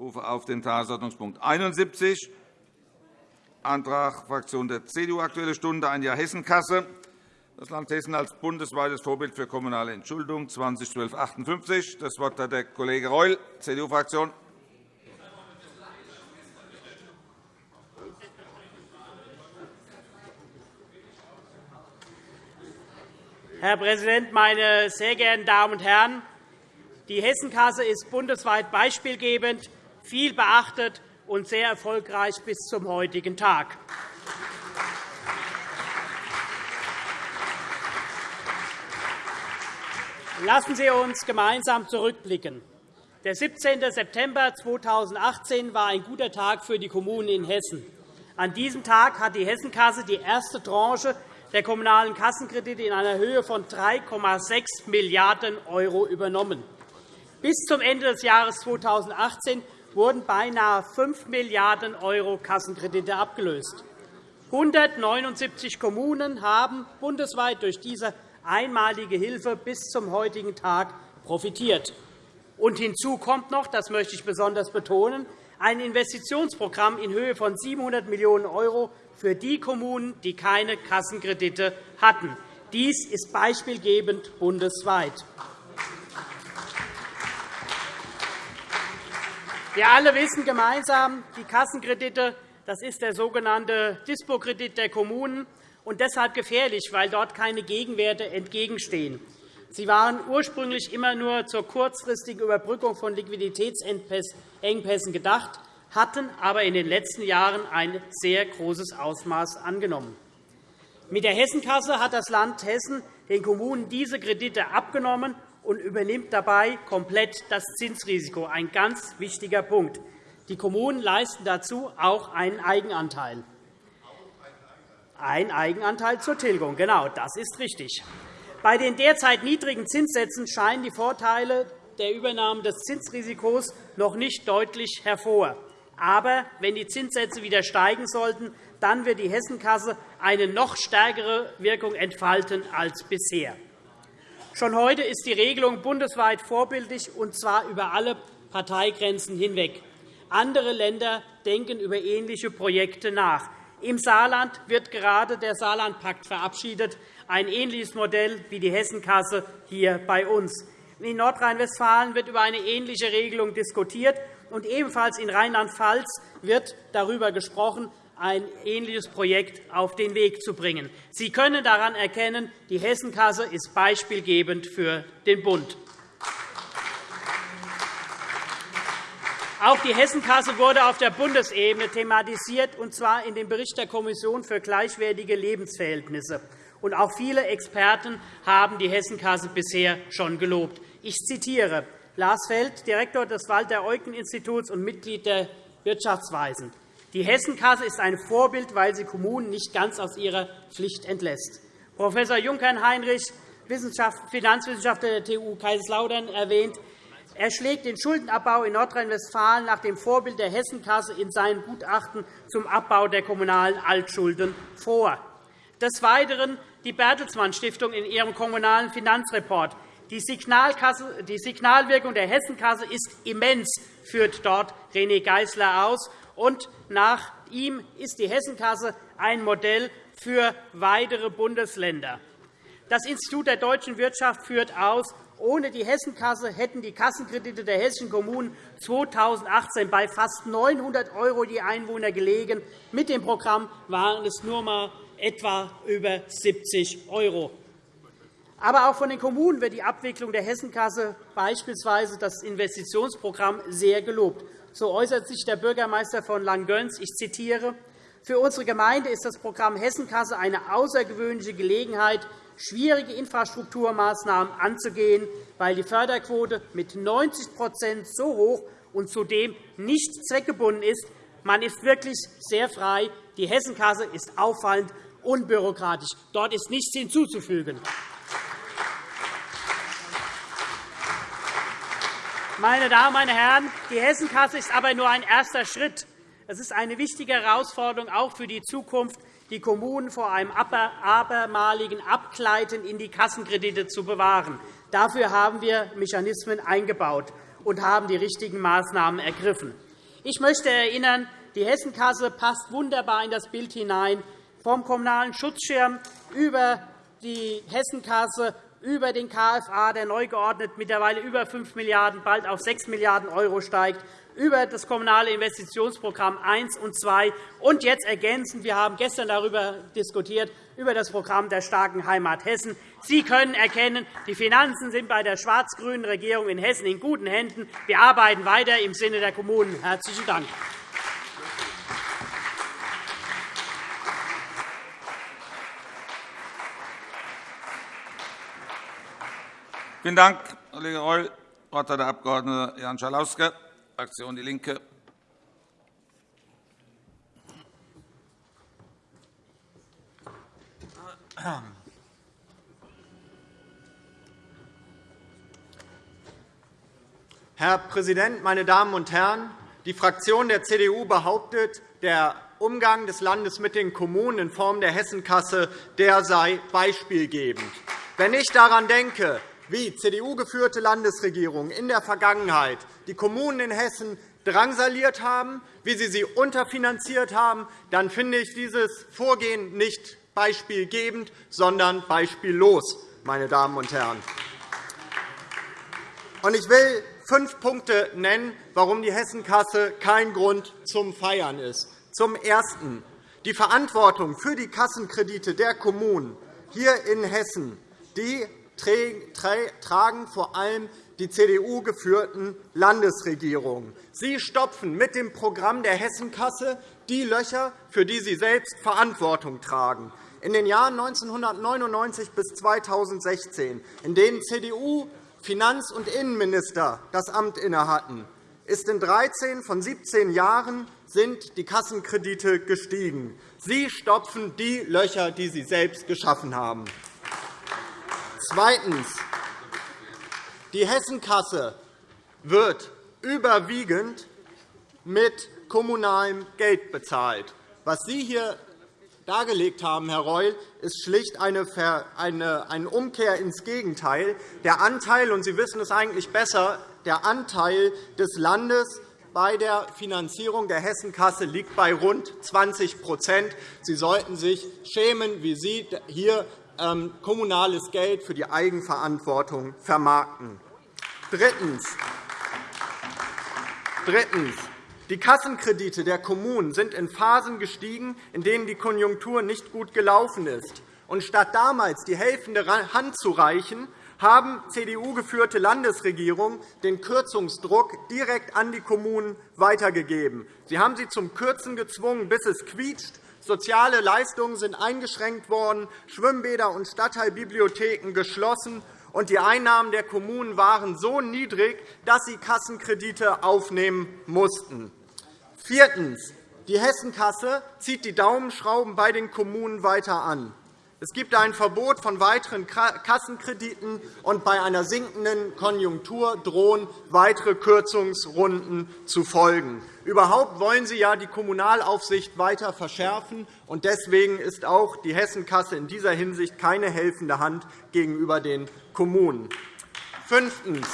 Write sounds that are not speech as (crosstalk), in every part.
rufe auf den Tagesordnungspunkt 71, Antrag Fraktion der CDU Aktuelle Stunde, ein Jahr Hessenkasse. Das Land Hessen als bundesweites Vorbild für kommunale Entschuldung 2012-58. Das Wort hat der Kollege Reul, CDU-Fraktion. Herr Präsident, meine sehr geehrten Damen und Herren! Die Hessenkasse ist bundesweit beispielgebend, viel beachtet und sehr erfolgreich bis zum heutigen Tag. Lassen Sie uns gemeinsam zurückblicken. Der 17. September 2018 war ein guter Tag für die Kommunen in Hessen. An diesem Tag hat die Hessenkasse die erste Tranche der kommunalen Kassenkredite in einer Höhe von 3,6 Milliarden € übernommen. Bis zum Ende des Jahres 2018 wurden beinahe 5 Milliarden € Kassenkredite abgelöst. 179 Kommunen haben bundesweit durch diese einmalige Hilfe bis zum heutigen Tag profitiert. Und hinzu kommt noch, das möchte ich besonders betonen, ein Investitionsprogramm in Höhe von 700 Millionen € für die Kommunen, die keine Kassenkredite hatten. Dies ist beispielgebend bundesweit. Wir alle wissen gemeinsam, die Kassenkredite das ist der sogenannte Dispo-Kredit der Kommunen und deshalb gefährlich, weil dort keine Gegenwerte entgegenstehen. Sie waren ursprünglich immer nur zur kurzfristigen Überbrückung von Liquiditätsengpässen gedacht, hatten aber in den letzten Jahren ein sehr großes Ausmaß angenommen. Mit der Hessenkasse hat das Land Hessen den Kommunen diese Kredite abgenommen und übernimmt dabei komplett das Zinsrisiko, ein ganz wichtiger Punkt. Die Kommunen leisten dazu auch einen Eigenanteil. Ein Eigenanteil zur Tilgung, genau, das ist richtig. Bei den derzeit niedrigen Zinssätzen scheinen die Vorteile der Übernahme des Zinsrisikos noch nicht deutlich hervor. Aber wenn die Zinssätze wieder steigen sollten, dann wird die Hessenkasse eine noch stärkere Wirkung entfalten als bisher. Schon heute ist die Regelung bundesweit vorbildlich, und zwar über alle Parteigrenzen hinweg. Andere Länder denken über ähnliche Projekte nach. Im Saarland wird gerade der Saarlandpakt verabschiedet, ein ähnliches Modell wie die Hessenkasse hier bei uns. In Nordrhein-Westfalen wird über eine ähnliche Regelung diskutiert, und ebenfalls in Rheinland-Pfalz wird darüber gesprochen, ein ähnliches Projekt auf den Weg zu bringen. Sie können daran erkennen, die Hessenkasse ist beispielgebend für den Bund. Auch die Hessenkasse wurde auf der Bundesebene thematisiert, und zwar in dem Bericht der Kommission für gleichwertige Lebensverhältnisse. Und auch viele Experten haben die Hessenkasse bisher schon gelobt. Ich zitiere Lars Feld, Direktor des Walter-Eucken-Instituts und Mitglied der Wirtschaftsweisen. Die Hessenkasse ist ein Vorbild, weil sie Kommunen nicht ganz aus ihrer Pflicht entlässt. Prof. Junkern-Heinrich, Finanzwissenschaftler der TU Kaiserslautern, erwähnt, er schlägt den Schuldenabbau in Nordrhein-Westfalen nach dem Vorbild der Hessenkasse in seinen Gutachten zum Abbau der kommunalen Altschulden vor. Des Weiteren die Bertelsmann Stiftung in ihrem Kommunalen Finanzreport. Die Signalwirkung der Hessenkasse ist immens, führt dort René Geisler aus. Und nach ihm ist die Hessenkasse ein Modell für weitere Bundesländer. Das Institut der deutschen Wirtschaft führt aus, ohne die Hessenkasse hätten die Kassenkredite der hessischen Kommunen 2018 bei fast 900 € je Einwohner gelegen. Mit dem Programm waren es nur einmal etwa über 70 €. Aber auch von den Kommunen wird die Abwicklung der Hessenkasse, beispielsweise das Investitionsprogramm, sehr gelobt. So äußert sich der Bürgermeister von Langgöns. Ich zitiere. Für unsere Gemeinde ist das Programm Hessenkasse eine außergewöhnliche Gelegenheit, schwierige Infrastrukturmaßnahmen anzugehen, weil die Förderquote mit 90% so hoch und zudem nicht zweckgebunden ist. Man ist wirklich sehr frei. Die Hessenkasse ist auffallend unbürokratisch. Dort ist nichts hinzuzufügen. Meine Damen, meine Herren, die Hessenkasse ist aber nur ein erster Schritt. Es ist eine wichtige Herausforderung auch für die Zukunft, die Kommunen vor einem abermaligen Abgleiten in die Kassenkredite zu bewahren. Dafür haben wir Mechanismen eingebaut und haben die richtigen Maßnahmen ergriffen. Ich möchte erinnern, die Hessenkasse passt wunderbar in das Bild hinein, vom Kommunalen Schutzschirm über die Hessenkasse über den KFA, der neu geordnet mittlerweile über 5 Milliarden €, bald auf 6 Milliarden € steigt, über das Kommunale Investitionsprogramm 1 und 2 und jetzt ergänzend, wir haben gestern darüber diskutiert, über das Programm der starken Heimat Hessen. Sie können erkennen, die Finanzen sind bei der schwarz-grünen Regierung in Hessen in guten Händen. Wir arbeiten weiter im Sinne der Kommunen. – Herzlichen Dank. Vielen Dank, Kollege Reul. Das Wort hat der Abg. Jan Schalauske, Fraktion DIE LINKE. Herr Präsident, meine Damen und Herren! Die Fraktion der CDU behauptet, der Umgang des Landes mit den Kommunen in Form der Hessenkasse der sei beispielgebend. Wenn ich daran denke, wie CDU-geführte Landesregierungen in der Vergangenheit die Kommunen in Hessen drangsaliert haben, wie sie sie unterfinanziert haben, dann finde ich dieses Vorgehen nicht beispielgebend, sondern beispiellos. Meine Damen und Herren. Ich will fünf Punkte nennen, warum die Hessenkasse kein Grund zum Feiern ist. Zum Ersten. Die Verantwortung für die Kassenkredite der Kommunen hier in Hessen die tragen vor allem die CDU-geführten Landesregierungen. Sie stopfen mit dem Programm der Hessenkasse die Löcher, für die sie selbst Verantwortung tragen. In den Jahren 1999 bis 2016, in denen CDU Finanz- und Innenminister das Amt innehatten, ist in 13 von 17 Jahren sind die Kassenkredite gestiegen. Sie stopfen die Löcher, die Sie selbst geschaffen haben. Zweitens. Die Hessenkasse wird überwiegend mit kommunalem Geld bezahlt. Was Sie hier dargelegt haben, Herr Reul, ist schlicht eine Umkehr ins Gegenteil. Der Anteil, und Sie wissen es eigentlich besser, der Anteil des Landes bei der Finanzierung der Hessenkasse liegt bei rund 20% Sie sollten sich schämen, wie Sie hier kommunales Geld für die Eigenverantwortung vermarkten. Drittens. Drittens. Die Kassenkredite der Kommunen sind in Phasen gestiegen, in denen die Konjunktur nicht gut gelaufen ist. Und statt damals die helfende Hand zu reichen, haben CDU-geführte Landesregierungen den Kürzungsdruck direkt an die Kommunen weitergegeben. Sie haben sie zum Kürzen gezwungen, bis es quietscht, Soziale Leistungen sind eingeschränkt worden, Schwimmbäder und Stadtteilbibliotheken geschlossen, und die Einnahmen der Kommunen waren so niedrig, dass sie Kassenkredite aufnehmen mussten. Viertens. Die Hessenkasse zieht die Daumenschrauben bei den Kommunen weiter an. Es gibt ein Verbot von weiteren Kassenkrediten, und bei einer sinkenden Konjunktur drohen weitere Kürzungsrunden zu folgen. Überhaupt wollen Sie ja die Kommunalaufsicht weiter verschärfen. und Deswegen ist auch die Hessenkasse in dieser Hinsicht keine helfende Hand gegenüber den Kommunen. Fünftens.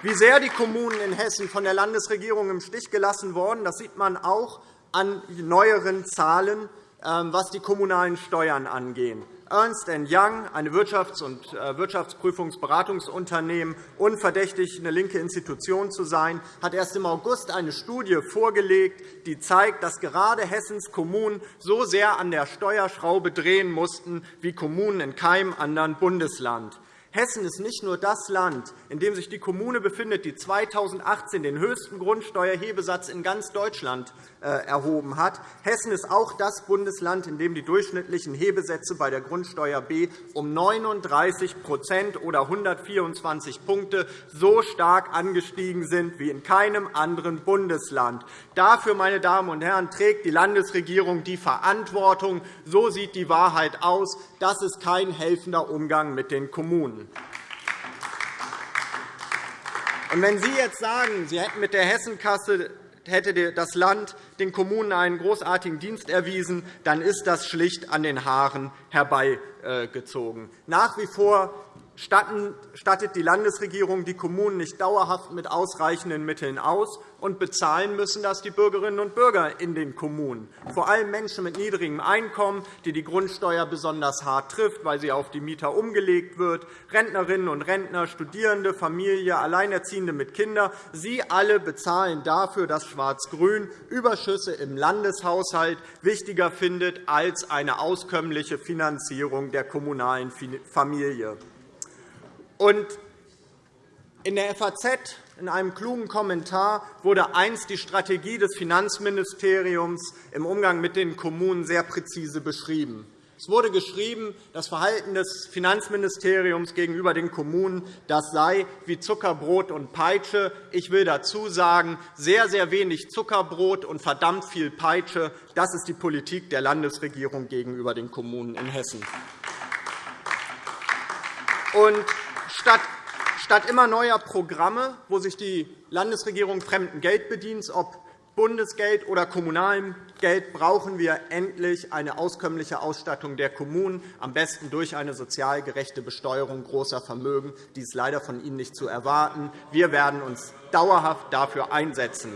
Wie sehr die Kommunen in Hessen von der Landesregierung im Stich gelassen wurden, das sieht man auch an neueren Zahlen was die kommunalen Steuern angeht. Ernst Young, ein Wirtschafts- und äh, Wirtschaftsprüfungsberatungsunternehmen, unverdächtig eine linke Institution zu sein, hat erst im August eine Studie vorgelegt, die zeigt, dass gerade Hessens Kommunen so sehr an der Steuerschraube drehen mussten wie Kommunen in keinem anderen Bundesland. Hessen ist nicht nur das Land, in dem sich die Kommune befindet, die 2018 den höchsten Grundsteuerhebesatz in ganz Deutschland erhoben hat. Hessen ist auch das Bundesland, in dem die durchschnittlichen Hebesätze bei der Grundsteuer B um 39% oder 124 Punkte so stark angestiegen sind wie in keinem anderen Bundesland. Dafür, meine Damen und Herren, trägt die Landesregierung die Verantwortung. So sieht die Wahrheit aus. Das ist kein helfender Umgang mit den Kommunen. Wenn Sie jetzt sagen, Sie hätten mit der Hessenkasse hätte das Land den Kommunen einen großartigen Dienst erwiesen, dann ist das schlicht an den Haaren herbeigezogen. Nach wie vor stattet die Landesregierung die Kommunen nicht dauerhaft mit ausreichenden Mitteln aus, und bezahlen müssen das die Bürgerinnen und Bürger in den Kommunen, vor allem Menschen mit niedrigem Einkommen, die die Grundsteuer besonders hart trifft, weil sie auf die Mieter umgelegt wird, Rentnerinnen und Rentner, Studierende, Familie, Alleinerziehende mit Kindern. Sie alle bezahlen dafür, dass Schwarz-Grün Überschüsse im Landeshaushalt wichtiger findet als eine auskömmliche Finanzierung der kommunalen Familie. Und in der FAZ in einem klugen Kommentar wurde einst die Strategie des Finanzministeriums im Umgang mit den Kommunen sehr präzise beschrieben. Es wurde geschrieben, das Verhalten des Finanzministeriums gegenüber den Kommunen das sei wie Zuckerbrot und Peitsche. Ich will dazu sagen, sehr, sehr wenig Zuckerbrot und verdammt viel Peitsche. Das ist die Politik der Landesregierung gegenüber den Kommunen in Hessen. Und statt Statt immer neuer Programme, wo sich die Landesregierung fremden Geld bedient, ob Bundesgeld oder kommunalem Geld, brauchen wir endlich eine auskömmliche Ausstattung der Kommunen, am besten durch eine sozial gerechte Besteuerung großer Vermögen. Dies ist leider von Ihnen nicht zu erwarten. Wir werden uns dauerhaft dafür einsetzen.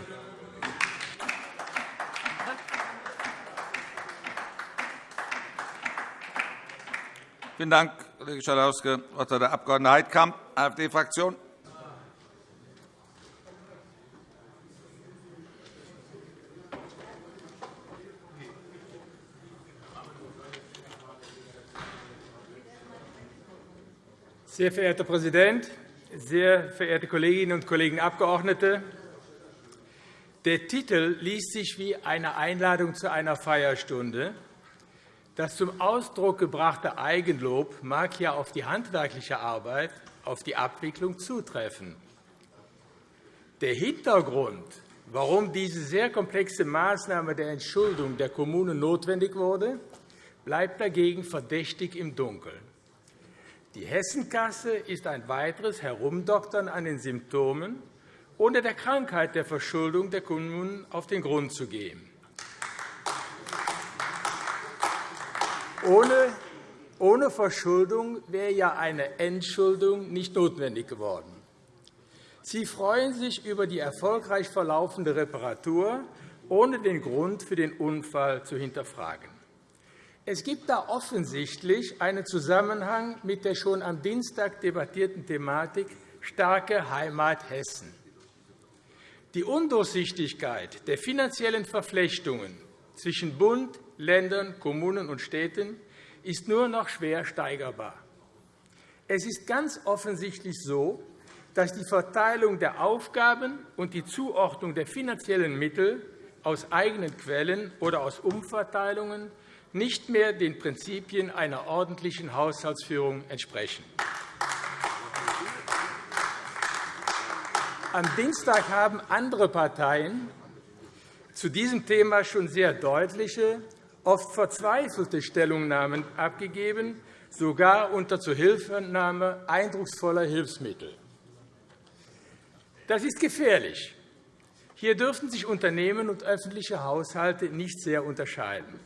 Vielen Dank, Kollege Schalauske. Das Wort hat der Abg. Heidkamp, AfD-Fraktion. Sehr verehrter Herr Präsident, sehr verehrte Kolleginnen und Kollegen Abgeordnete! Der Titel liest sich wie eine Einladung zu einer Feierstunde. Das zum Ausdruck gebrachte Eigenlob mag ja auf die handwerkliche Arbeit, auf die Abwicklung zutreffen. Der Hintergrund, warum diese sehr komplexe Maßnahme der Entschuldung der Kommunen notwendig wurde, bleibt dagegen verdächtig im Dunkeln. Die Hessenkasse ist ein weiteres Herumdoktern an den Symptomen, ohne der Krankheit der Verschuldung der Kommunen auf den Grund zu gehen. Ohne, ohne Verschuldung wäre ja eine Entschuldung nicht notwendig geworden. Sie freuen sich über die erfolgreich verlaufende Reparatur, ohne den Grund für den Unfall zu hinterfragen. Es gibt da offensichtlich einen Zusammenhang mit der schon am Dienstag debattierten Thematik starke Heimat Hessen. Die Undurchsichtigkeit der finanziellen Verflechtungen zwischen Bund, Ländern, Kommunen und Städten ist nur noch schwer steigerbar. Es ist ganz offensichtlich so, dass die Verteilung der Aufgaben und die Zuordnung der finanziellen Mittel aus eigenen Quellen oder aus Umverteilungen nicht mehr den Prinzipien einer ordentlichen Haushaltsführung entsprechen. Am Dienstag haben andere Parteien zu diesem Thema schon sehr deutliche oft verzweifelte Stellungnahmen abgegeben, sogar unter Zuhilfenahme eindrucksvoller Hilfsmittel. Das ist gefährlich. Hier dürften sich Unternehmen und öffentliche Haushalte nicht sehr unterscheiden.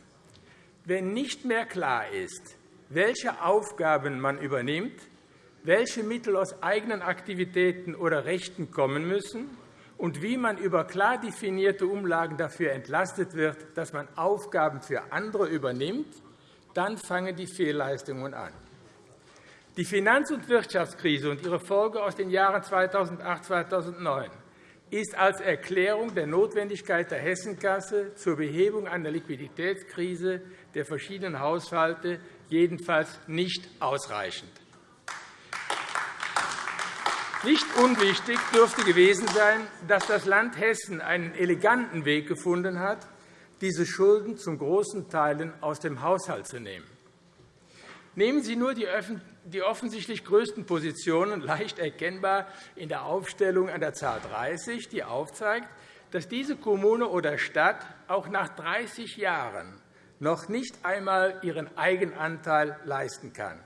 Wenn nicht mehr klar ist, welche Aufgaben man übernimmt, welche Mittel aus eigenen Aktivitäten oder Rechten kommen müssen, und wie man über klar definierte Umlagen dafür entlastet wird, dass man Aufgaben für andere übernimmt, dann fangen die Fehlleistungen an. Die Finanz- und Wirtschaftskrise und ihre Folge aus den Jahren 2008-2009 ist als Erklärung der Notwendigkeit der Hessenkasse zur Behebung einer Liquiditätskrise der verschiedenen Haushalte jedenfalls nicht ausreichend. Nicht unwichtig dürfte gewesen sein, dass das Land Hessen einen eleganten Weg gefunden hat, diese Schulden zum großen Teilen aus dem Haushalt zu nehmen. Nehmen Sie nur die offensichtlich größten Positionen, leicht erkennbar in der Aufstellung an der Zahl 30, die aufzeigt, dass diese Kommune oder Stadt auch nach 30 Jahren noch nicht einmal ihren Eigenanteil leisten kann.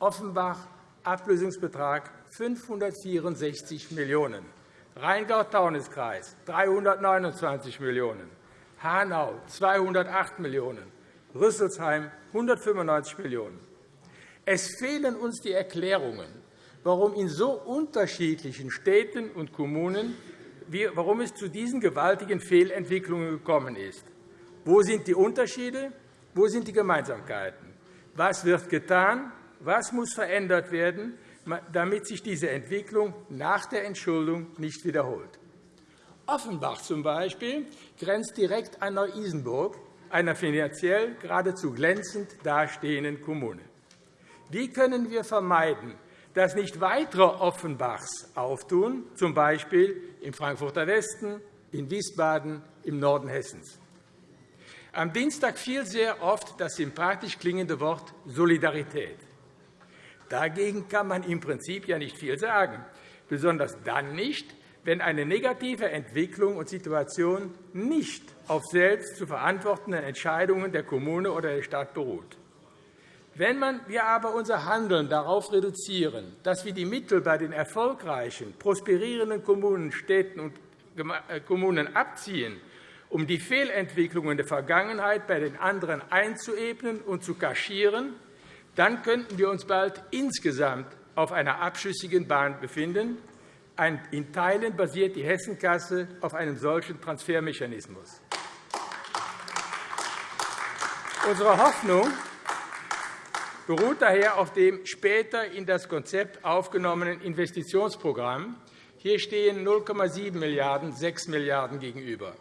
Offenbach, Ablösungsbetrag 564 Millionen €, Rheingau-Taunus-Kreis 329 Millionen €, Hanau 208 Millionen €, Rüsselsheim 195 Millionen €. Es fehlen uns die Erklärungen, warum in so unterschiedlichen Städten und Kommunen warum es zu diesen gewaltigen Fehlentwicklungen gekommen ist. Wo sind die Unterschiede? Wo sind die Gemeinsamkeiten? Was wird getan? Was muss verändert werden, damit sich diese Entwicklung nach der Entschuldung nicht wiederholt? Offenbach zum Beispiel grenzt direkt an Neu-Isenburg, einer finanziell geradezu glänzend dastehenden Kommune. Wie können wir vermeiden, dass nicht weitere Offenbachs auftun, z. B. im Frankfurter Westen, in Wiesbaden, im Norden Hessens? Am Dienstag fiel sehr oft das sympathisch klingende Wort Solidarität. Dagegen kann man im Prinzip ja nicht viel sagen, besonders dann nicht, wenn eine negative Entwicklung und Situation nicht auf selbst zu verantwortenden Entscheidungen der Kommune oder der Stadt beruht. Wenn wir aber unser Handeln darauf reduzieren, dass wir die Mittel bei den erfolgreichen, prosperierenden Kommunen, Städten und äh, Kommunen abziehen um die Fehlentwicklungen der Vergangenheit bei den anderen einzuebnen und zu kaschieren, dann könnten wir uns bald insgesamt auf einer abschüssigen Bahn befinden. In Teilen basiert die Hessenkasse auf einem solchen Transfermechanismus. Unsere Hoffnung beruht daher auf dem später in das Konzept aufgenommenen Investitionsprogramm. Hier stehen 0,7 Milliarden € 6 Milliarden € gegenüber.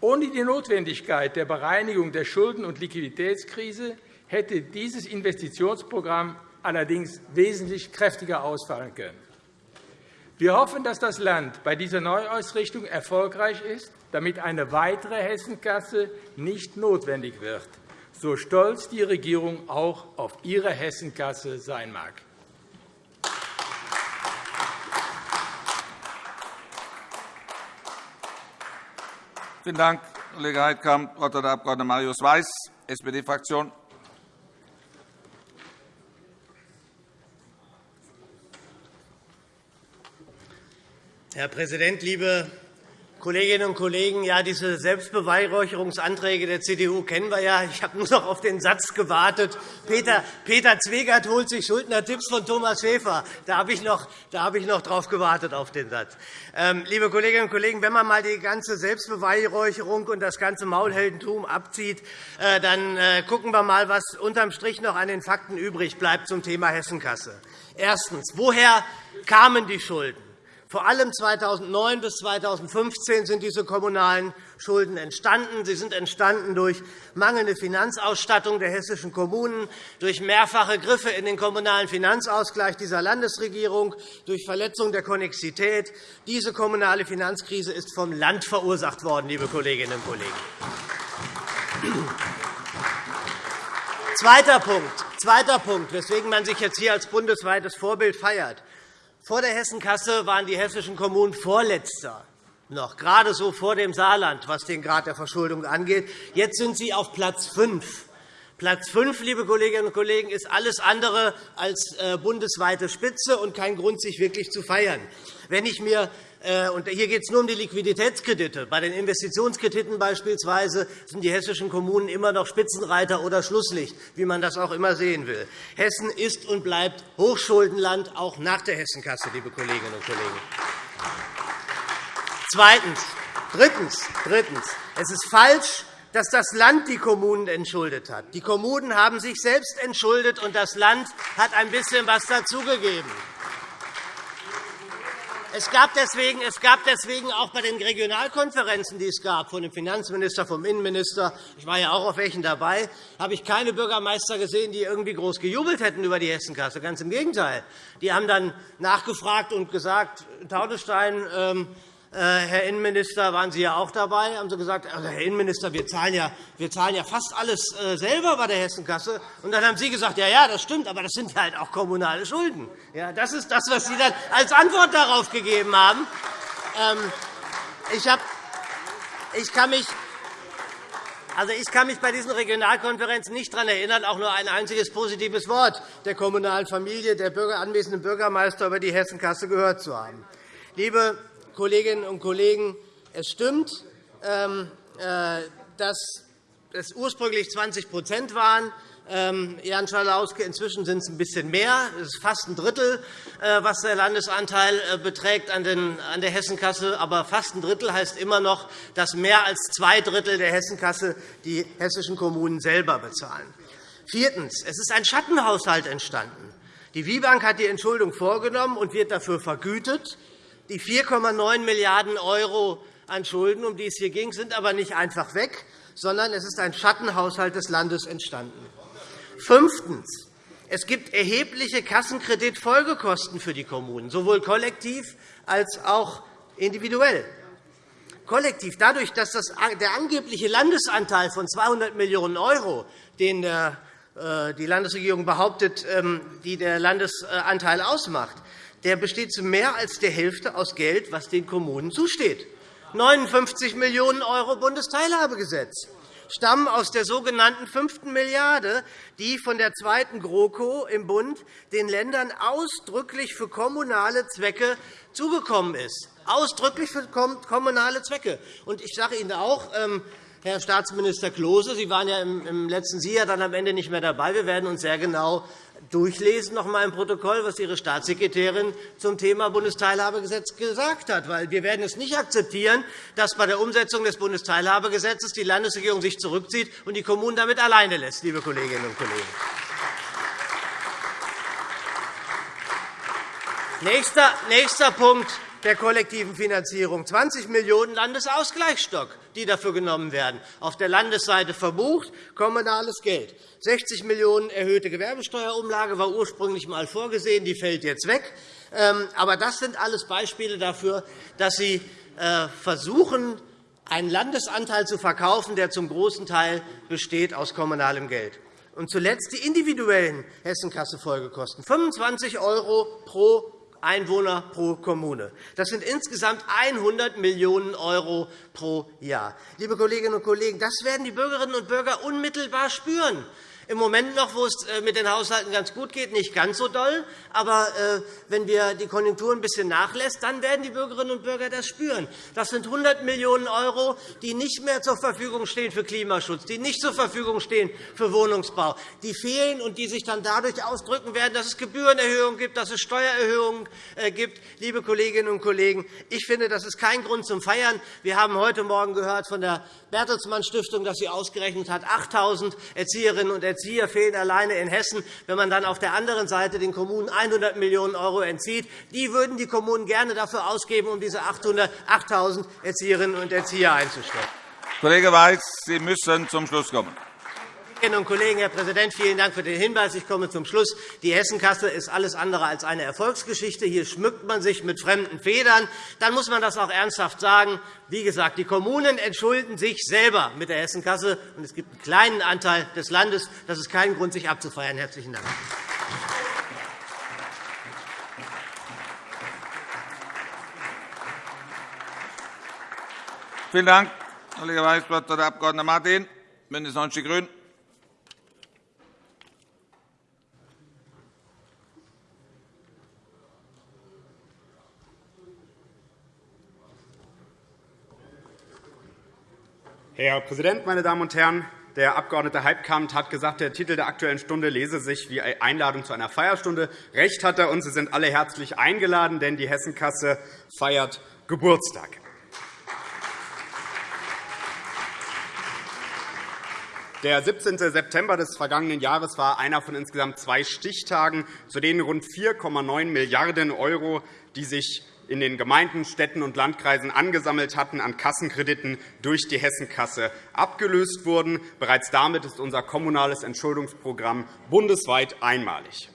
Ohne die Notwendigkeit der Bereinigung der Schulden- und Liquiditätskrise hätte dieses Investitionsprogramm allerdings wesentlich kräftiger ausfallen können. Wir hoffen, dass das Land bei dieser Neuausrichtung erfolgreich ist, damit eine weitere Hessenkasse nicht notwendig wird, so stolz die Regierung auch auf ihre Hessenkasse sein mag. Vielen Dank, Kollege Heidkamp. Das Wort hat der Abg. Marius Weiß, SPD-Fraktion. Herr Präsident, liebe Kolleginnen und Kollegen, ja, diese Selbstbeweihräucherungsanträge der CDU kennen wir ja. Ich habe nur noch auf den Satz gewartet. Peter, Peter Zwegert holt sich Schuldner-Tipps von Thomas Schäfer. Da habe ich noch, da habe ich noch darauf gewartet, auf den Satz. Ähm, liebe Kolleginnen und Kollegen, wenn man einmal die ganze Selbstbeweihräucherung und das ganze Maulheldentum abzieht, äh, dann äh, gucken wir einmal, was unterm Strich noch an den Fakten übrig bleibt zum Thema Hessenkasse. Erstens. Woher kamen die Schulden? Vor allem 2009 bis 2015 sind diese kommunalen Schulden entstanden. Sie sind entstanden durch mangelnde Finanzausstattung der hessischen Kommunen, durch mehrfache Griffe in den kommunalen Finanzausgleich dieser Landesregierung, durch Verletzung der Konnexität. Diese kommunale Finanzkrise ist vom Land verursacht worden, liebe Kolleginnen und Kollegen. Zweiter Punkt, zweiter Punkt, weswegen man sich jetzt hier als bundesweites Vorbild feiert. Vor der Hessenkasse waren die hessischen Kommunen Vorletzter, noch gerade so vor dem Saarland, was den Grad der Verschuldung angeht. Jetzt sind sie auf Platz 5. Platz 5, liebe Kolleginnen und Kollegen, ist alles andere als äh, bundesweite Spitze und kein Grund, sich wirklich zu feiern. Wenn ich mir und hier geht es nur um die Liquiditätskredite. Bei den Investitionskrediten beispielsweise sind die hessischen Kommunen immer noch Spitzenreiter oder Schlusslicht, wie man das auch immer sehen will. Hessen ist und bleibt Hochschuldenland, auch nach der Hessenkasse, liebe Kolleginnen und Kollegen. Zweitens. Drittens. Drittens. Es ist falsch, dass das Land die Kommunen entschuldet hat. Die Kommunen haben sich selbst entschuldet, und das Land hat ein bisschen etwas dazugegeben. Es gab, deswegen, es gab deswegen auch bei den Regionalkonferenzen, die es gab, von dem Finanzminister, vom Innenminister, ich war ja auch auf welchen dabei, habe ich keine Bürgermeister gesehen, die irgendwie groß gejubelt hätten über die Hessenkasse. Ganz im Gegenteil. Die haben dann nachgefragt und gesagt, Taunusstein, ähm, äh, Herr Innenminister, waren Sie ja auch dabei, haben Sie gesagt, also, Herr Innenminister, wir zahlen, ja, wir zahlen ja fast alles äh, selber bei der Hessenkasse. Und dann haben Sie gesagt, ja, ja, das stimmt, aber das sind halt auch kommunale Schulden. Ja, das ist das, was Sie dann als Antwort darauf gegeben haben. Ähm, ich, hab, ich kann mich also, ich kann mich bei diesen Regionalkonferenzen nicht daran erinnern, auch nur ein einziges positives Wort der kommunalen Familie, der anwesenden Bürgermeister über die Hessenkasse gehört zu haben. Liebe Kolleginnen und Kollegen, es stimmt, ähm, äh, dass es ursprünglich 20% waren. ähm, Jan Schalauske. Inzwischen sind es ein bisschen mehr. Es ist fast ein Drittel, äh, was der Landesanteil äh, beträgt an der Hessenkasse. Aber fast ein Drittel heißt immer noch, dass mehr als zwei Drittel der Hessenkasse die hessischen Kommunen selber bezahlen. Viertens. Es ist ein Schattenhaushalt entstanden. Die WIBank hat die Entschuldung vorgenommen und wird dafür vergütet. Die 4,9 Milliarden € an Schulden, um die es hier ging, sind aber nicht einfach weg, sondern es ist ein Schattenhaushalt des Landes entstanden. Fünftens. Es gibt erhebliche Kassenkreditfolgekosten für die Kommunen, sowohl kollektiv als auch individuell. Kollektiv dadurch, dass der angebliche Landesanteil von 200 Millionen €, den äh, die Landesregierung behauptet, ähm, die der Landesanteil ausmacht, der besteht zu mehr als der Hälfte aus Geld, das den Kommunen zusteht. 59 Millionen € Bundesteilhabegesetz stammen aus der sogenannten fünften Milliarde, die von der zweiten GroKo im Bund den Ländern ausdrücklich für kommunale Zwecke zugekommen ist. Ausdrücklich für kommunale Zwecke. Ich sage Ihnen auch, ähm, Herr Staatsminister Klose, Sie waren ja im letzten Jahr dann am Ende nicht mehr dabei. Wir werden uns sehr genau durchlesen noch einmal im Protokoll, was Ihre Staatssekretärin zum Thema Bundesteilhabegesetz gesagt hat. Weil wir werden es nicht akzeptieren, dass bei der Umsetzung des Bundesteilhabegesetzes die Landesregierung sich zurückzieht und die Kommunen damit alleine lässt, liebe Kolleginnen und Kollegen. Nächster, nächster Punkt der kollektiven Finanzierung 20 Millionen € Landesausgleichsstock, die dafür genommen werden. Auf der Landesseite verbucht, kommunales Geld. 60 Millionen € erhöhte Gewerbesteuerumlage war ursprünglich einmal vorgesehen, die fällt jetzt weg. Ähm, aber das sind alles Beispiele dafür, dass Sie äh, versuchen, einen Landesanteil zu verkaufen, der zum großen Teil besteht aus kommunalem Geld. Und zuletzt die individuellen Hessenkasse-Folgekosten, 25 € pro Einwohner pro Kommune. Das sind insgesamt 100 Millionen € pro Jahr. Liebe Kolleginnen und Kollegen, das werden die Bürgerinnen und Bürger unmittelbar spüren im Moment noch, wo es äh, mit den Haushalten ganz gut geht, nicht ganz so doll. Aber äh, wenn wir die Konjunktur ein bisschen nachlässt, dann werden die Bürgerinnen und Bürger das spüren. Das sind 100 Millionen €, die nicht mehr zur Verfügung stehen für Klimaschutz, die nicht zur Verfügung stehen für Wohnungsbau, die fehlen und die sich dann dadurch ausdrücken werden, dass es Gebührenerhöhungen gibt, dass es Steuererhöhungen äh, gibt. Liebe Kolleginnen und Kollegen, ich finde, das ist kein Grund zum Feiern. Wir haben heute Morgen gehört von der Bertelsmann Stiftung, dass sie ausgerechnet hat, 8.000 Erzieherinnen und Erzieher fehlen alleine in Hessen. Wenn man dann auf der anderen Seite den Kommunen 100 Millionen € entzieht, die würden die Kommunen gerne dafür ausgeben, um diese 8.000 Erzieherinnen und Erzieher einzustellen. Kollege Weiß, Sie müssen zum Schluss kommen. Kolleginnen und Kollegen, Herr Präsident, vielen Dank für den Hinweis. Ich komme zum Schluss. Die Hessenkasse ist alles andere als eine Erfolgsgeschichte. Hier schmückt man sich mit fremden Federn. Dann muss man das auch ernsthaft sagen. Wie gesagt, die Kommunen entschulden sich selber mit der Hessenkasse, und es gibt einen kleinen Anteil des Landes. Das ist kein Grund, sich abzufeiern. – Herzlichen Dank. Vielen Dank, Kollege Weiß. Das Wort hat der Abg. Martin, BÜNDNIS 90 die GRÜNEN. Herr Präsident, meine Damen und Herren! Der Abg. Heipkamp hat gesagt, der Titel der Aktuellen Stunde lese sich wie Einladung zu einer Feierstunde. Recht hat er, und Sie sind alle herzlich eingeladen, denn die Hessenkasse feiert Geburtstag. Der 17. September des vergangenen Jahres war einer von insgesamt zwei Stichtagen, zu denen rund 4,9 Milliarden €, die sich in den Gemeinden, Städten und Landkreisen angesammelt hatten, an Kassenkrediten durch die Hessenkasse abgelöst wurden. Bereits damit ist unser kommunales Entschuldungsprogramm bundesweit einmalig.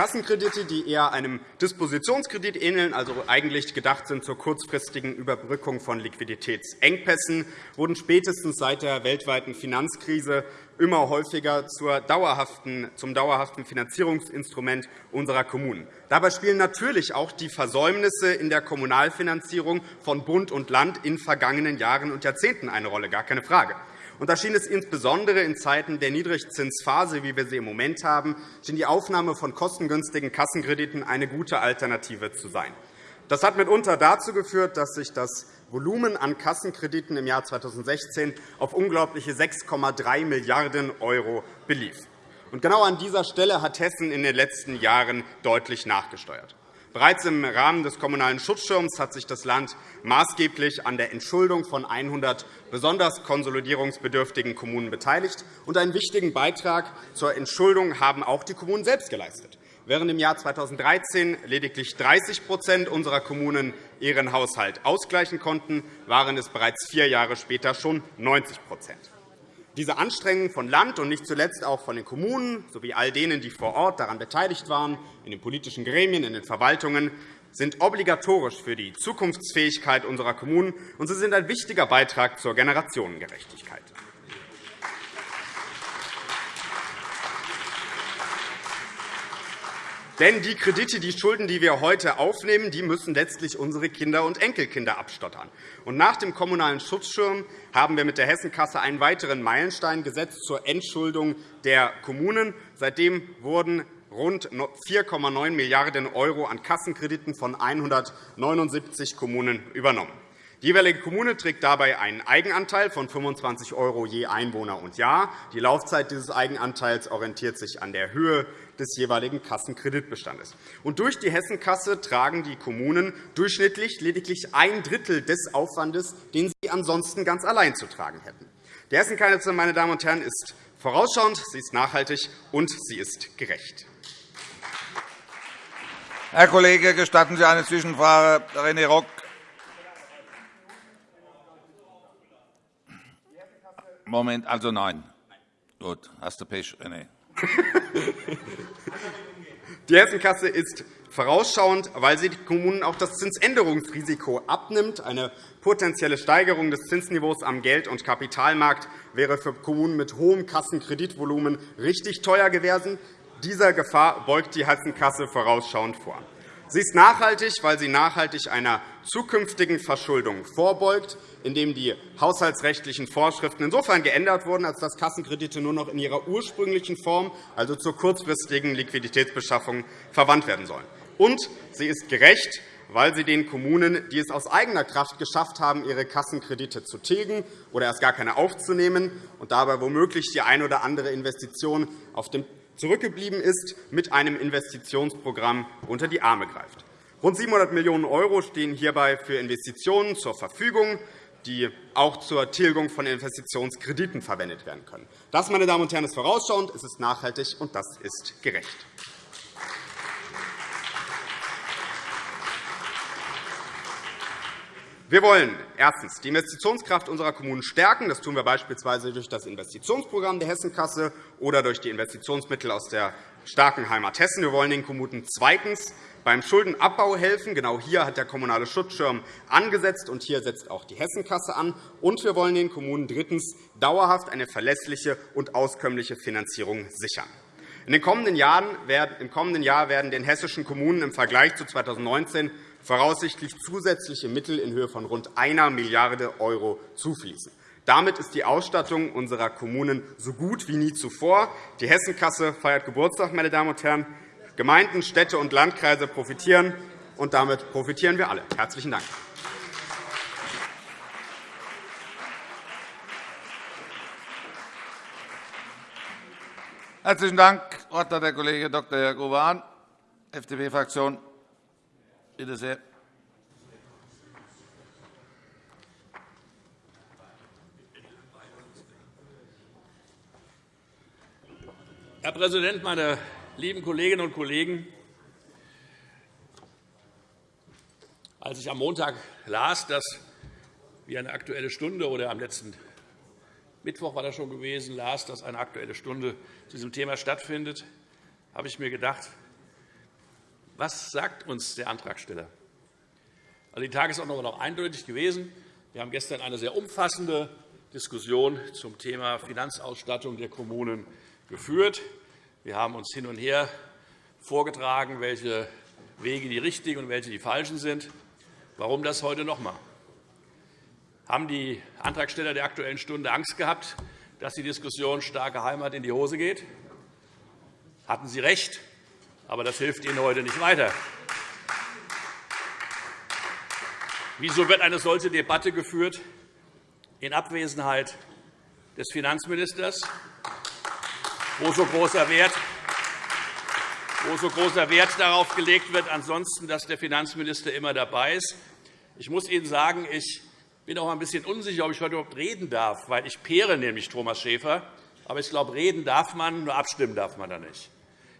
Kassenkredite, die eher einem Dispositionskredit ähneln, also eigentlich gedacht sind zur kurzfristigen Überbrückung von Liquiditätsengpässen, wurden spätestens seit der weltweiten Finanzkrise immer häufiger zum dauerhaften Finanzierungsinstrument unserer Kommunen. Dabei spielen natürlich auch die Versäumnisse in der Kommunalfinanzierung von Bund und Land in vergangenen Jahren und Jahrzehnten eine Rolle, gar keine Frage. Und da schien es insbesondere in Zeiten der Niedrigzinsphase, wie wir sie im Moment haben, schien die Aufnahme von kostengünstigen Kassenkrediten eine gute Alternative zu sein. Das hat mitunter dazu geführt, dass sich das Volumen an Kassenkrediten im Jahr 2016 auf unglaubliche 6,3 Milliarden € belief. genau an dieser Stelle hat Hessen in den letzten Jahren deutlich nachgesteuert. Bereits im Rahmen des Kommunalen Schutzschirms hat sich das Land maßgeblich an der Entschuldung von 100 besonders konsolidierungsbedürftigen Kommunen beteiligt. Einen wichtigen Beitrag zur Entschuldung haben auch die Kommunen selbst geleistet. Während im Jahr 2013 lediglich 30% unserer Kommunen ihren Haushalt ausgleichen konnten, waren es bereits vier Jahre später schon 90% diese Anstrengungen von Land und nicht zuletzt auch von den Kommunen sowie all denen, die vor Ort daran beteiligt waren, in den politischen Gremien, in den Verwaltungen, sind obligatorisch für die Zukunftsfähigkeit unserer Kommunen, und sie sind ein wichtiger Beitrag zur Generationengerechtigkeit. Denn die Kredite, die Schulden, die wir heute aufnehmen, die müssen letztlich unsere Kinder und Enkelkinder abstottern. Und nach dem Kommunalen Schutzschirm haben wir mit der Hessenkasse einen weiteren Meilenstein gesetzt zur Entschuldung der Kommunen. Seitdem wurden rund 4,9 Milliarden € an Kassenkrediten von 179 Kommunen übernommen. Die jeweilige Kommune trägt dabei einen Eigenanteil von 25 € je Einwohner und Jahr. Die Laufzeit dieses Eigenanteils orientiert sich an der Höhe des jeweiligen Kassenkreditbestandes. Und durch die Hessenkasse tragen die Kommunen durchschnittlich lediglich ein Drittel des Aufwandes, den sie ansonsten ganz allein zu tragen hätten. Die Hessenkasse, meine Damen und Herren, ist vorausschauend, sie ist nachhaltig und sie ist gerecht. Herr Kollege, gestatten Sie eine Zwischenfrage? René Rock. Moment, also nein. Gut, hast du Pech, René. (laughs) Die Hessenkasse ist vorausschauend, weil sie den Kommunen auch das Zinsänderungsrisiko abnimmt. Eine potenzielle Steigerung des Zinsniveaus am Geld- und Kapitalmarkt wäre für Kommunen mit hohem Kassenkreditvolumen richtig teuer gewesen. Dieser Gefahr beugt die Hessenkasse vorausschauend vor. Sie ist nachhaltig, weil sie nachhaltig einer zukünftigen Verschuldung vorbeugt, indem die haushaltsrechtlichen Vorschriften insofern geändert wurden, als dass Kassenkredite nur noch in ihrer ursprünglichen Form, also zur kurzfristigen Liquiditätsbeschaffung, verwandt werden sollen. Und sie ist gerecht, weil sie den Kommunen, die es aus eigener Kraft geschafft haben, ihre Kassenkredite zu tilgen oder erst gar keine aufzunehmen und dabei womöglich die eine oder andere Investition auf dem zurückgeblieben ist, mit einem Investitionsprogramm unter die Arme greift. Rund 700 Millionen € stehen hierbei für Investitionen zur Verfügung, die auch zur Tilgung von Investitionskrediten verwendet werden können. Das, meine Damen und Herren, ist vorausschauend, es ist nachhaltig, und das ist gerecht. Wir wollen erstens die Investitionskraft unserer Kommunen stärken. Das tun wir beispielsweise durch das Investitionsprogramm der Hessenkasse oder durch die Investitionsmittel aus der starken Heimat Hessen. Wir wollen den Kommunen zweitens beim Schuldenabbau helfen. Genau hier hat der Kommunale Schutzschirm angesetzt, und hier setzt auch die Hessenkasse an. Und wir wollen den Kommunen drittens dauerhaft eine verlässliche und auskömmliche Finanzierung sichern. In den kommenden Jahren, Im kommenden Jahr werden den hessischen Kommunen im Vergleich zu 2019 voraussichtlich zusätzliche Mittel in Höhe von rund 1 Milliarde € zufließen. Damit ist die Ausstattung unserer Kommunen so gut wie nie zuvor. Die Hessenkasse feiert Geburtstag, meine Damen und Herren. Gemeinden, Städte und Landkreise profitieren, und damit profitieren wir alle. – Herzlichen Dank. Herzlichen Dank. Hat der Kollege Dr. Jörg Uwe Hahn, FDP-Fraktion. Bitte sehr. Herr Präsident, meine lieben Kolleginnen und Kollegen! Als ich am Montag las, dass wir eine Aktuelle Stunde oder am letzten Mittwoch war das schon gewesen, las, dass eine Aktuelle Stunde zu diesem Thema stattfindet, habe ich mir gedacht, was sagt uns der Antragsteller? Also, die Tagesordnung war noch eindeutig gewesen. Wir haben gestern eine sehr umfassende Diskussion zum Thema Finanzausstattung der Kommunen geführt. Wir haben uns hin und her vorgetragen, welche Wege die richtigen und welche die falschen sind. Warum das heute noch einmal? Haben die Antragsteller der Aktuellen Stunde Angst gehabt, dass die Diskussion starke Heimat in die Hose geht? Hatten Sie recht? Aber das hilft Ihnen heute nicht weiter. Wieso wird eine solche Debatte geführt in Abwesenheit des Finanzministers, wo so großer Wert wo so großer Wert darauf gelegt wird, ansonsten, dass der Finanzminister immer dabei ist. Ich muss Ihnen sagen, ich bin auch ein bisschen unsicher, ob ich heute überhaupt reden darf, weil ich peere nämlich Thomas Schäfer. Aber ich glaube, reden darf man, nur abstimmen darf man da nicht.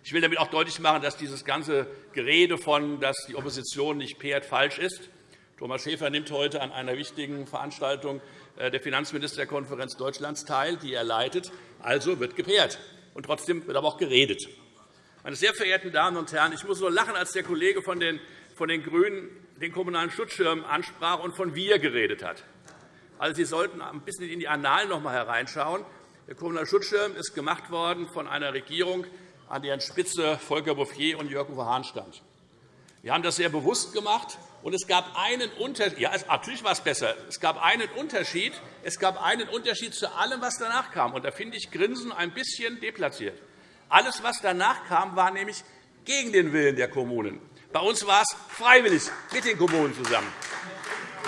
Ich will damit auch deutlich machen, dass dieses ganze Gerede von, dass die Opposition nicht pehrt, falsch ist. Thomas Schäfer nimmt heute an einer wichtigen Veranstaltung äh, der Finanzministerkonferenz Deutschlands teil, die er leitet. Also wird gepaart. Und trotzdem wird aber auch geredet. Meine sehr verehrten Damen und Herren, ich muss so lachen, als der Kollege von den, von den GRÜNEN den Kommunalen Schutzschirm ansprach und von wir geredet hat. Also, Sie sollten ein bisschen in die Annalen noch einmal hereinschauen. Der Kommunale Schutzschirm ist gemacht worden von einer Regierung, an deren Spitze Volker Bouffier und Jürgen Hahn stand. Wir haben das sehr bewusst gemacht, und es gab einen Unterschied. Ja, natürlich war es besser. Es gab einen Unterschied. Es gab einen Unterschied zu allem, was danach kam. Und da finde ich Grinsen ein bisschen deplatziert. Alles, was danach kam, war nämlich gegen den Willen der Kommunen. Bei uns war es freiwillig mit den Kommunen zusammen.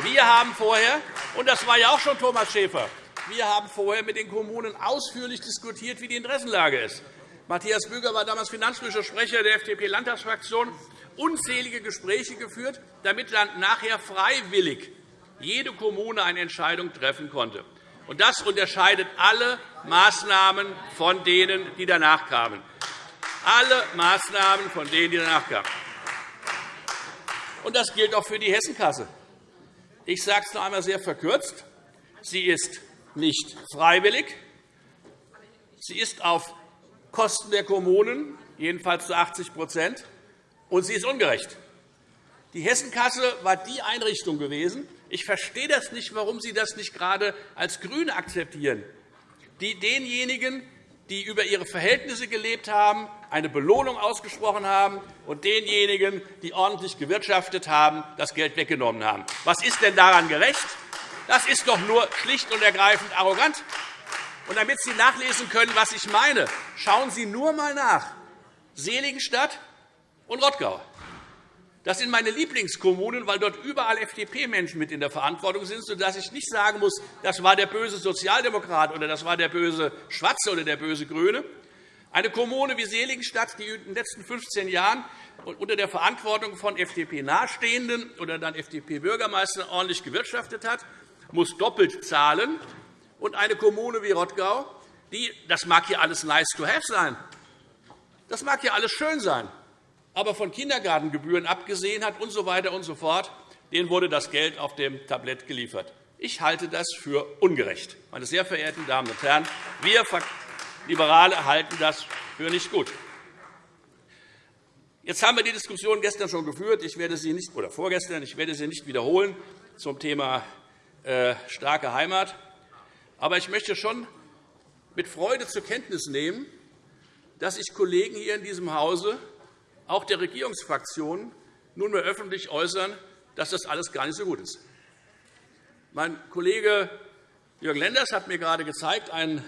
Wir haben vorher, und das war ja auch schon Thomas Schäfer, wir haben vorher mit den Kommunen ausführlich diskutiert, wie die Interessenlage ist. Matthias Büger war damals finanzpolitischer Sprecher der FDP-Landtagsfraktion unzählige Gespräche geführt, damit dann nachher freiwillig jede Kommune eine Entscheidung treffen konnte. Das unterscheidet alle Maßnahmen von denen, die danach kamen. Alle Maßnahmen von denen, die danach kamen. Das gilt auch für die Hessenkasse. Ich sage es noch einmal sehr verkürzt. Sie ist nicht freiwillig. Sie ist auf Kosten der Kommunen, jedenfalls zu 80 und sie ist ungerecht. Die Hessenkasse war die Einrichtung gewesen, ich verstehe das nicht, warum Sie das nicht gerade als GRÜNE akzeptieren, die denjenigen, die über ihre Verhältnisse gelebt haben, eine Belohnung ausgesprochen haben und denjenigen, die ordentlich gewirtschaftet haben, das Geld weggenommen haben. Was ist denn daran gerecht? Das ist doch nur schlicht und ergreifend arrogant. Und damit Sie nachlesen können, was ich meine, schauen Sie nur einmal nach. Seligenstadt und Rottgau. Das sind meine Lieblingskommunen, weil dort überall FDP-Menschen mit in der Verantwortung sind, sodass ich nicht sagen muss, das war der böse Sozialdemokrat oder das war der böse Schwarze oder der böse Grüne. Eine Kommune wie Seligenstadt, die in den letzten 15 Jahren unter der Verantwortung von FDP-Nahestehenden oder dann FDP-Bürgermeistern ordentlich gewirtschaftet hat, muss doppelt zahlen. Und eine Kommune wie Rottgau, die, das mag hier alles nice to have sein, das mag hier alles schön sein, aber von Kindergartengebühren abgesehen hat usw. So weiter und so fort, denen wurde das Geld auf dem Tablett geliefert. Ich halte das für ungerecht. Meine sehr verehrten Damen und Herren, wir Liberale halten das für nicht gut. Jetzt haben wir die Diskussion gestern schon geführt, ich werde sie nicht, oder vorgestern. Ich werde sie nicht wiederholen zum Thema äh, starke Heimat. Aber ich möchte schon mit Freude zur Kenntnis nehmen, dass sich Kollegen hier in diesem Hause auch der Regierungsfraktionen nunmehr öffentlich äußern, dass das alles gar nicht so gut ist. Mein Kollege Jürgen Lenders hat mir gerade gezeigt, einen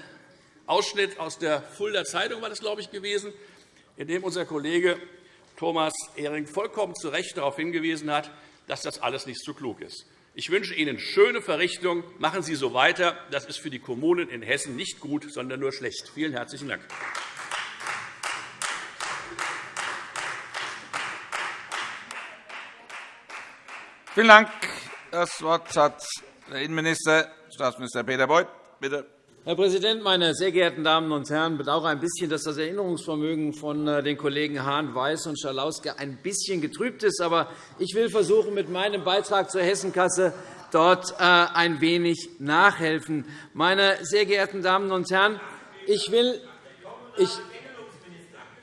Ausschnitt aus der Fulda Zeitung war das, glaube ich, gewesen, in dem unser Kollege Thomas Ehring vollkommen zu Recht darauf hingewiesen hat, dass das alles nicht so klug ist. Ich wünsche Ihnen schöne Verrichtung. Machen Sie so weiter. Das ist für die Kommunen in Hessen nicht gut, sondern nur schlecht. Vielen herzlichen Dank. Vielen Dank. Das Wort hat der Innenminister, Staatsminister Peter Beuth. Bitte. Herr Präsident, meine sehr geehrten Damen und Herren! Ich bedauere ein bisschen, dass das Erinnerungsvermögen von äh, den Kollegen Hahn, Weiß und Schalauske ein bisschen getrübt ist. Aber ich will versuchen, mit meinem Beitrag zur Hessenkasse dort äh, ein wenig nachhelfen. Meine sehr geehrten Damen und Herren, ich will, ich,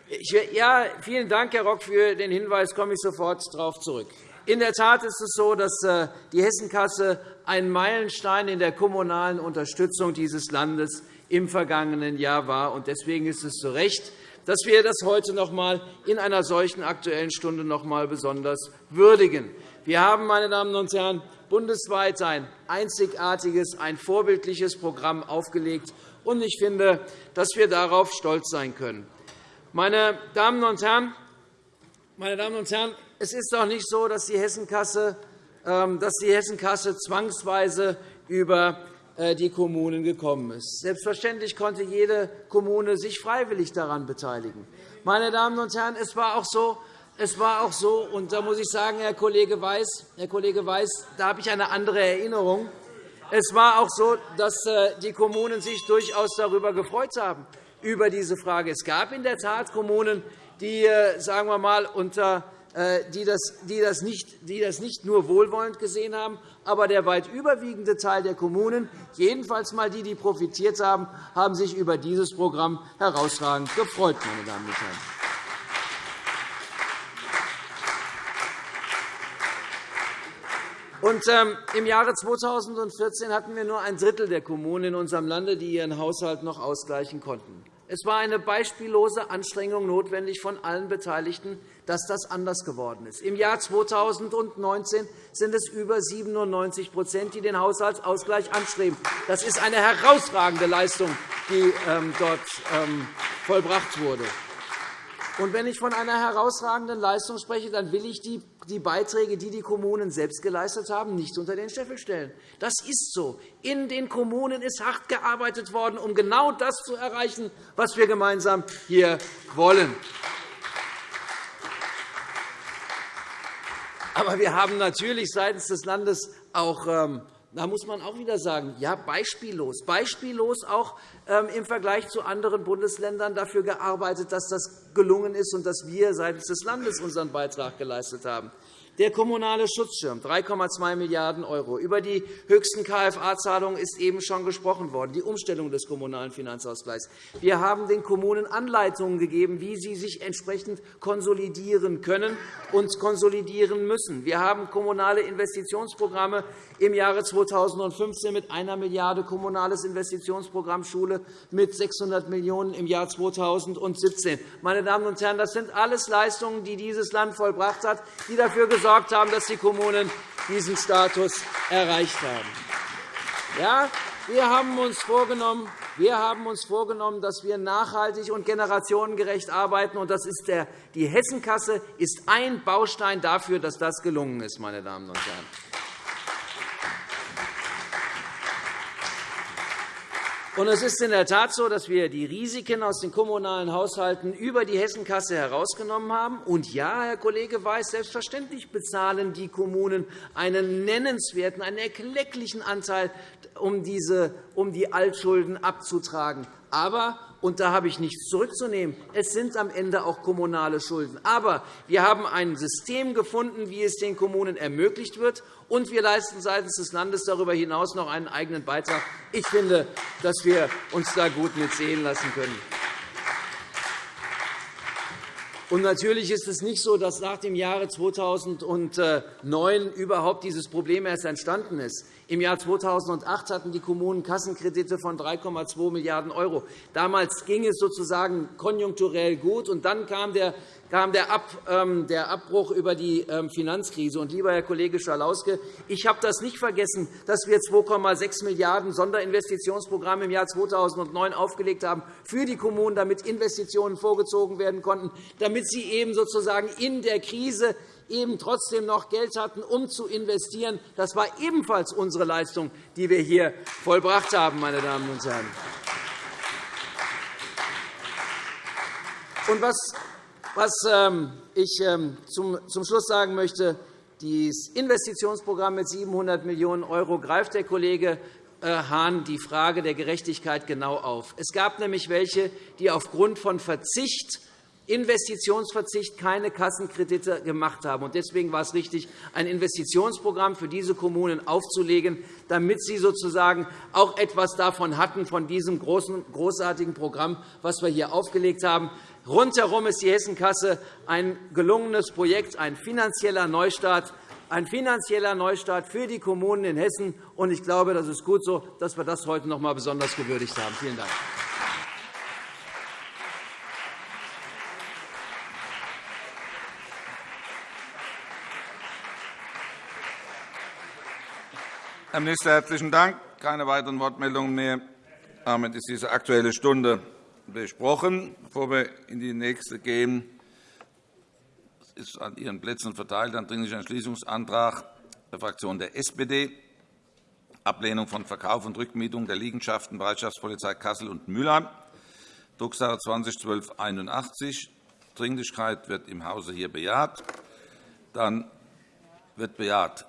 ich, ja, vielen Dank, Herr Rock, für den Hinweis. Da komme ich sofort darauf zurück. In der Tat ist es so, dass äh, die Hessenkasse ein Meilenstein in der kommunalen Unterstützung dieses Landes im vergangenen Jahr war. Deswegen ist es zu Recht, dass wir das heute noch einmal in einer solchen Aktuellen Stunde noch einmal besonders würdigen. Wir haben, meine Damen und Herren, bundesweit ein einzigartiges, ein vorbildliches Programm aufgelegt. Ich finde, dass wir darauf stolz sein können. Meine Damen und Herren, meine Damen und Herren, es ist doch nicht so, dass die Hessenkasse ähm, dass die Hessenkasse zwangsweise über äh, die Kommunen gekommen ist. Selbstverständlich konnte jede Kommune sich freiwillig daran beteiligen. Meine Damen und Herren, es war auch so, es war auch so, und da muss ich sagen, Herr Kollege Weiß, Herr Kollege Weiß da habe ich eine andere Erinnerung. Es war auch so, dass äh, die Kommunen sich durchaus darüber gefreut haben, über diese Frage. Es gab in der Tat Kommunen, die, äh, sagen wir mal, unter nicht, die das nicht nur wohlwollend gesehen haben, aber der weit überwiegende Teil der Kommunen, jedenfalls mal die, die profitiert haben, haben sich über dieses Programm herausragend gefreut. Meine Damen und Herren. Und, ähm, Im Jahre 2014 hatten wir nur ein Drittel der Kommunen in unserem Lande, die ihren Haushalt noch ausgleichen konnten. Es war eine beispiellose Anstrengung notwendig von allen Beteiligten, dass das anders geworden ist. Im Jahr 2019 sind es über 97% die den Haushaltsausgleich anstreben. Das ist eine herausragende Leistung, die ähm, dort ähm, vollbracht wurde. Und wenn ich von einer herausragenden Leistung spreche, dann will ich die Beiträge, die die Kommunen selbst geleistet haben, nicht unter den Scheffel stellen. Das ist so. In den Kommunen ist hart gearbeitet worden, um genau das zu erreichen, was wir gemeinsam hier wollen. Aber wir haben natürlich seitens des Landes auch ähm, da muss man auch wieder sagen, ja, beispiellos, beispiellos auch ähm, im Vergleich zu anderen Bundesländern dafür gearbeitet, dass das gelungen ist und dass wir seitens des Landes unseren Beitrag geleistet haben. Der kommunale Schutzschirm, 3,2 Milliarden €. Über die höchsten KFA-Zahlungen ist eben schon gesprochen worden, die Umstellung des Kommunalen Finanzausgleichs. Wir haben den Kommunen Anleitungen gegeben, wie sie sich entsprechend konsolidieren können und konsolidieren müssen. Wir haben kommunale Investitionsprogramme im Jahre 2015 mit 1 Milliarde kommunales Investitionsprogramm Schule mit 600 Millionen € im Jahr 2017. Meine Damen und Herren, das sind alles Leistungen, die dieses Land vollbracht hat, die dafür gesorgt haben, dass die Kommunen diesen Status erreicht haben. Ja, wir haben uns vorgenommen, wir haben uns vorgenommen, dass wir nachhaltig und generationengerecht arbeiten. Und das ist der, die Hessenkasse ist ein Baustein dafür, dass das gelungen ist. Meine Damen und Herren. Und es ist in der Tat so, dass wir die Risiken aus den kommunalen Haushalten über die Hessenkasse herausgenommen haben. Und ja, Herr Kollege Weiß, selbstverständlich bezahlen die Kommunen einen nennenswerten, einen erklecklichen Anteil, um, diese, um die Altschulden abzutragen. Aber und da habe ich nichts zurückzunehmen. Es sind am Ende auch kommunale Schulden. Aber wir haben ein System gefunden, wie es den Kommunen ermöglicht wird, und wir leisten seitens des Landes darüber hinaus noch einen eigenen Beitrag. Ich finde, dass wir uns da gut mit sehen lassen können. Und natürlich ist es nicht so, dass nach dem Jahre 2009 überhaupt dieses Problem erst entstanden ist. Im Jahr 2008 hatten die Kommunen Kassenkredite von 3,2 Milliarden €. Damals ging es sozusagen konjunkturell gut, und dann kam der kam der, ähm, Abbruch über die ähm, Finanzkrise. Und, lieber Herr Kollege Schalauske, ich habe das nicht vergessen, dass wir 2,6 Milliarden € Sonderinvestitionsprogramm im Jahr 2009 aufgelegt haben für die Kommunen, damit Investitionen vorgezogen werden konnten, damit sie eben sozusagen in der Krise eben trotzdem noch Geld hatten, um zu investieren. Das war ebenfalls unsere Leistung, die wir hier vollbracht haben. Meine Damen und Herren. Und was was ähm, ich ähm, zum Schluss sagen möchte, das Investitionsprogramm mit 700 Millionen € greift der Kollege äh, Hahn die Frage der Gerechtigkeit genau auf. Es gab nämlich welche, die aufgrund von Verzicht Investitionsverzicht keine Kassenkredite gemacht haben. Deswegen war es richtig, ein Investitionsprogramm für diese Kommunen aufzulegen, damit sie sozusagen auch etwas davon hatten, von diesem großartigen Programm, das wir hier aufgelegt haben. Rundherum ist die Hessenkasse ein gelungenes Projekt, ein finanzieller Neustart, ein finanzieller Neustart für die Kommunen in Hessen. Ich glaube, das ist gut so, dass wir das heute noch einmal besonders gewürdigt haben. Vielen Dank. Herr Minister, herzlichen Dank. Keine weiteren Wortmeldungen mehr. Damit ist diese Aktuelle Stunde besprochen. Bevor wir in die nächste gehen, ist an Ihren Plätzen verteilt ein Dringlicher Entschließungsantrag der Fraktion der SPD, Ablehnung von Verkauf und Rückmietung der Liegenschaften Bereitschaftspolizei Kassel und Mülheim, Drucksache 20-1281. Dringlichkeit wird im Hause hier bejaht. Dann wird bejaht.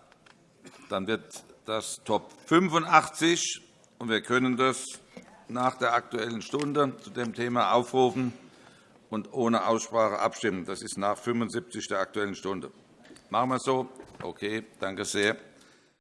Dann wird das Top 85, und wir können das nach der Aktuellen Stunde zu dem Thema aufrufen und ohne Aussprache abstimmen. Das ist nach 75 der Aktuellen Stunde. Machen wir es so? Okay, danke sehr.